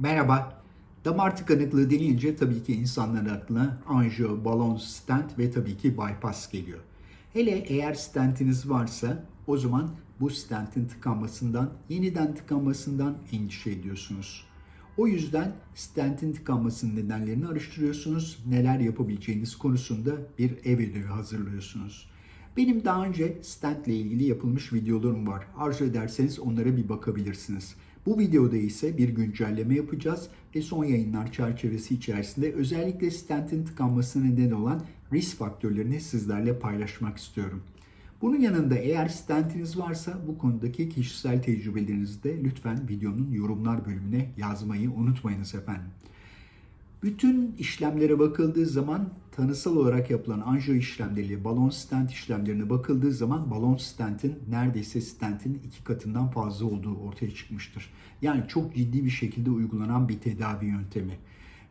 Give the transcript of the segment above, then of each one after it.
Merhaba. Damar tıkanıklığı denince tabii ki insanların aklına anjiyo, balon, stent ve tabii ki bypass geliyor. Hele eğer stentiniz varsa o zaman bu stentin tıkanmasından, yeniden tıkanmasından endişe ediyorsunuz. O yüzden stentin tıkanmasının nedenlerini araştırıyorsunuz, neler yapabileceğiniz konusunda bir ev ödevi hazırlıyorsunuz. Benim daha önce stent ile ilgili yapılmış videolarım var. Arzu ederseniz onlara bir bakabilirsiniz. Bu videoda ise bir güncelleme yapacağız ve son yayınlar çerçevesi içerisinde özellikle stentin tıkanmasına neden olan risk faktörlerini sizlerle paylaşmak istiyorum. Bunun yanında eğer stentiniz varsa bu konudaki kişisel tecrübelerinizi de lütfen videonun yorumlar bölümüne yazmayı unutmayınız efendim. Bütün işlemlere bakıldığı zaman tanısal olarak yapılan anjiyo işlemleriyle balon stent işlemlerine bakıldığı zaman balon stentin neredeyse stentin iki katından fazla olduğu ortaya çıkmıştır. Yani çok ciddi bir şekilde uygulanan bir tedavi yöntemi.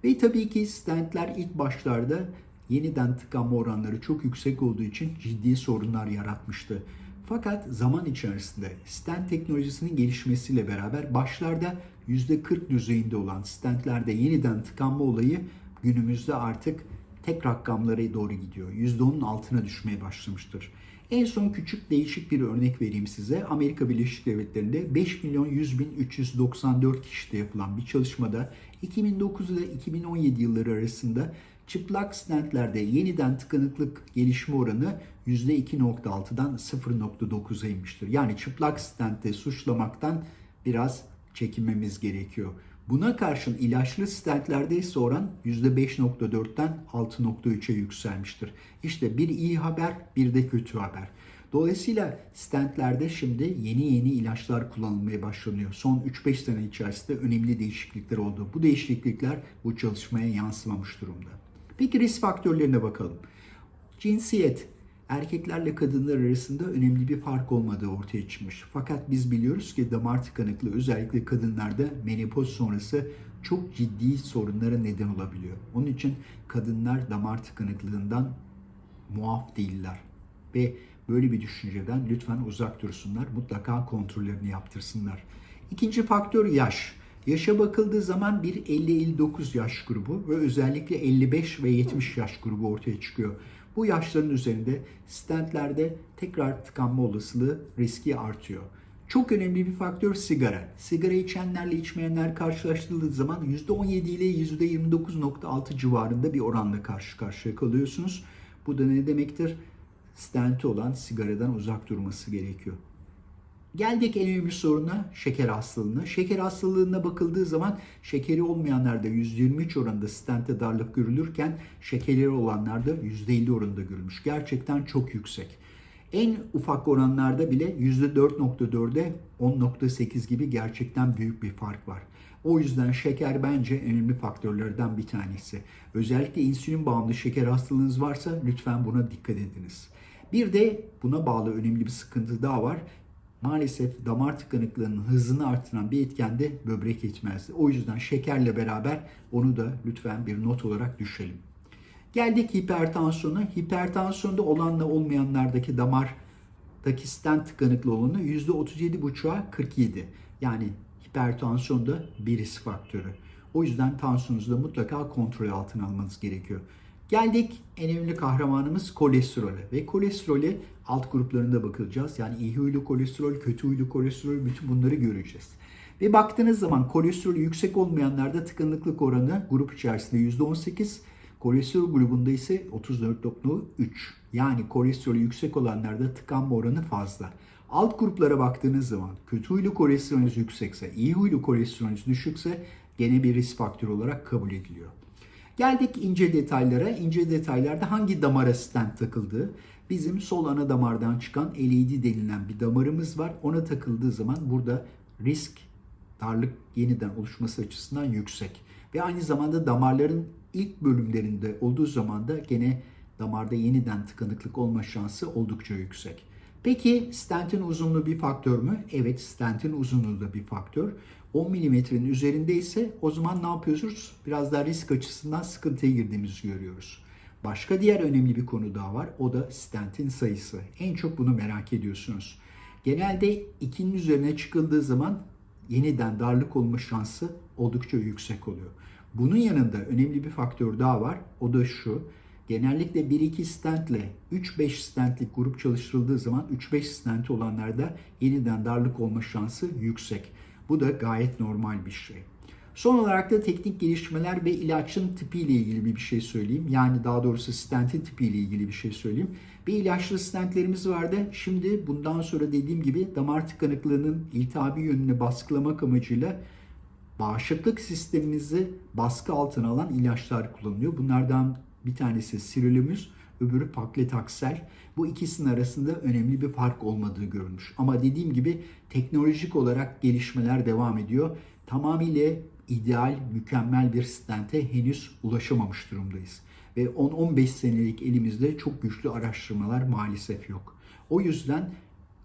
Ve tabii ki stentler ilk başlarda yeniden tıkanma oranları çok yüksek olduğu için ciddi sorunlar yaratmıştı. Fakat zaman içerisinde stent teknolojisinin gelişmesiyle beraber başlarda %40 düzeyinde olan stentlerde yeniden tıkanma olayı günümüzde artık tek rakamlara doğru gidiyor. %10'un altına düşmeye başlamıştır. En son küçük değişik bir örnek vereyim size. Amerika Birleşik Devletleri'nde 5 milyon 100 bin 394 kişide yapılan bir çalışmada 2009 ile 2017 yılları arasında çıplak stentlerde yeniden tıkanıklık gelişme oranı %2.6'dan 0.9'a inmiştir. Yani çıplak stentte suçlamaktan biraz çekinmemiz gerekiyor. Buna karşın ilaçlı stentlerde ise oran %5.4'ten 6.3'e yükselmiştir. İşte bir iyi haber bir de kötü haber. Dolayısıyla stentlerde şimdi yeni yeni ilaçlar kullanılmaya başlanıyor. Son 3-5 sene içerisinde önemli değişiklikler oldu. Bu değişiklikler bu çalışmaya yansımamış durumda. Peki risk faktörlerine bakalım. Cinsiyet, erkeklerle kadınlar arasında önemli bir fark olmadığı ortaya çıkmış. Fakat biz biliyoruz ki damar tıkanıklığı özellikle kadınlarda menopoz sonrası çok ciddi sorunlara neden olabiliyor. Onun için kadınlar damar tıkanıklığından muaf değiller. Ve böyle bir düşünceden lütfen uzak dursunlar. Mutlaka kontrollerini yaptırsınlar. İkinci faktör yaş. Yaşa bakıldığı zaman bir 50-59 yaş grubu ve özellikle 55 ve 70 yaş grubu ortaya çıkıyor. Bu yaşların üzerinde stentlerde tekrar tıkanma olasılığı riski artıyor. Çok önemli bir faktör sigara. Sigara içenlerle içmeyenler karşılaştırıldığı zaman %17 ile %29.6 civarında bir oranla karşı karşıya kalıyorsunuz. Bu da ne demektir? Stenti olan sigaradan uzak durması gerekiyor. Geldik en önemli soruna şeker hastalığına. Şeker hastalığına bakıldığı zaman şekeri olmayanlarda %23 oranında stente darlık görülürken şekerleri olanlarda %50 oranında görülmüş. Gerçekten çok yüksek. En ufak oranlarda bile %4.4'e 10.8 gibi gerçekten büyük bir fark var. O yüzden şeker bence önemli faktörlerden bir tanesi. Özellikle insülin bağımlı şeker hastalığınız varsa lütfen buna dikkat ediniz. Bir de buna bağlı önemli bir sıkıntı daha var maalesef damar tıkanıklığının hızını artıran bir etken de böbrek yetmezliği. O yüzden şekerle beraber onu da lütfen bir not olarak düşelim. Geldik hipertansiyona. Hipertansiyonda olanla olmayanlardaki damardaki stent tıkanıklı olanı %37,5'a 47. Yani hipertansiyonda bir risk faktörü. O yüzden tansiyonunuzu da mutlaka kontrol altına almanız gerekiyor. Geldik en önemli kahramanımız kolesterole ve kolesterole alt gruplarında bakılacağız. Yani iyi huylu kolesterol, kötü huylu kolesterol bütün bunları göreceğiz. Ve baktığınız zaman kolesterolü yüksek olmayanlarda tıkanıklık oranı grup içerisinde %18, kolesterol grubunda ise 34.3. Yani kolesterolü yüksek olanlarda tıkanma oranı fazla. Alt gruplara baktığınız zaman kötü huylu kolesterolünüz yüksekse, iyi huylu kolesterolünüz düşükse gene bir risk faktörü olarak kabul ediliyor. Geldik ince detaylara. İnce detaylarda hangi damara stent takıldığı. Bizim sol ana damardan çıkan LED denilen bir damarımız var. Ona takıldığı zaman burada risk darlık yeniden oluşması açısından yüksek. Ve aynı zamanda damarların ilk bölümlerinde olduğu zaman da gene damarda yeniden tıkanıklık olma şansı oldukça yüksek. Peki stentin uzunluğu bir faktör mü? Evet stentin uzunluğu da bir faktör. 10 milimetrenin üzerinde ise o zaman ne yapıyoruz? Biraz daha risk açısından sıkıntıya girdiğimizi görüyoruz. Başka diğer önemli bir konu daha var. O da stentin sayısı. En çok bunu merak ediyorsunuz. Genelde 2'nin üzerine çıkıldığı zaman yeniden darlık olma şansı oldukça yüksek oluyor. Bunun yanında önemli bir faktör daha var. O da şu. Genellikle 1-2 stentle 3-5 stentlik grup çalıştırıldığı zaman 3-5 stenti olanlarda yeniden darlık olma şansı yüksek. Bu da gayet normal bir şey. Son olarak da teknik gelişmeler ve ilaçın tipiyle ilgili bir şey söyleyeyim. Yani daha doğrusu stentin tipiyle ilgili bir şey söyleyeyim. Bir ilaçlı stentlerimiz vardı. Şimdi bundan sonra dediğim gibi damar tıkanıklığının iltihabi yönünü baskılamak amacıyla bağışıklık sistemimizi baskı altına alan ilaçlar kullanılıyor. Bunlardan bir tanesi sirolimus, öbürü paklitaksel. Bu ikisinin arasında önemli bir fark olmadığı görülmüş. Ama dediğim gibi teknolojik olarak gelişmeler devam ediyor. Tamamıyla ideal, mükemmel bir stente henüz ulaşamamış durumdayız. Ve 10-15 senelik elimizde çok güçlü araştırmalar maalesef yok. O yüzden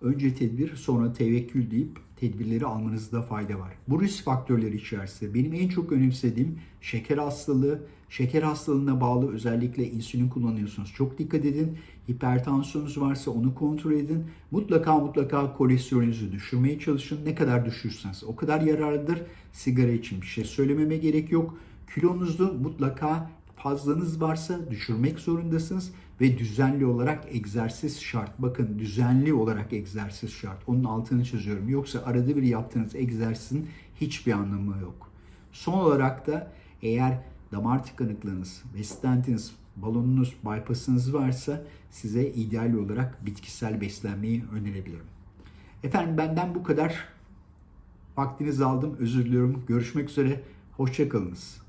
önce tedbir sonra tevekkül deyip tedbirleri almanızda fayda var. Bu risk faktörleri içerisinde benim en çok önemsediğim şeker hastalığı, şeker hastalığına bağlı özellikle insülin kullanıyorsunuz. Çok dikkat edin. Hipertansiyonunuz varsa onu kontrol edin. Mutlaka mutlaka kolesterolünüzü düşürmeye çalışın. Ne kadar düşürseniz o kadar yararlıdır. Sigara için bir şey söylememe gerek yok. Kilonuzu mutlaka fazlanız varsa düşürmek zorundasınız ve düzenli olarak egzersiz şart. Bakın düzenli olarak egzersiz şart. Onun altını çiziyorum. Yoksa arada bir yaptığınız egzersizin hiçbir anlamı yok. Son olarak da eğer damar tıkanıklığınız ve stentiniz, balonunuz, bypassınız varsa size ideal olarak bitkisel beslenmeyi önerebilirim. Efendim benden bu kadar. Vaktinizi aldım. Özür diliyorum. Görüşmek üzere. Hoşçakalınız.